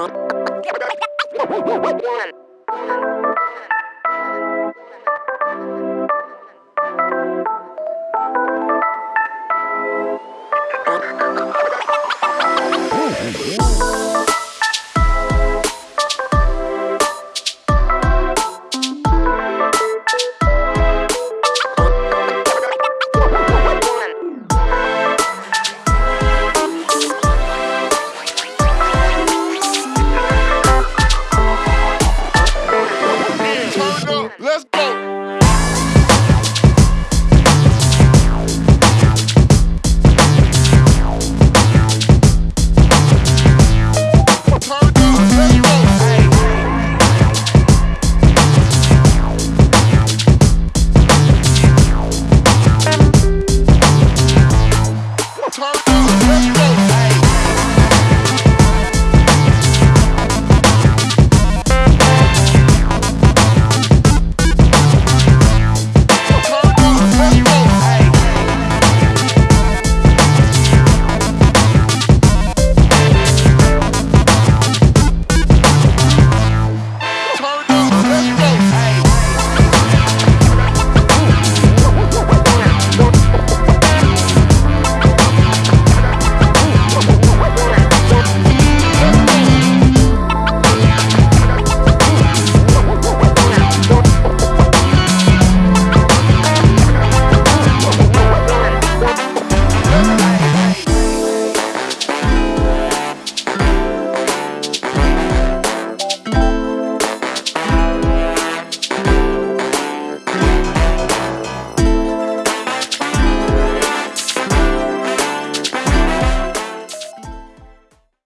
One. turn.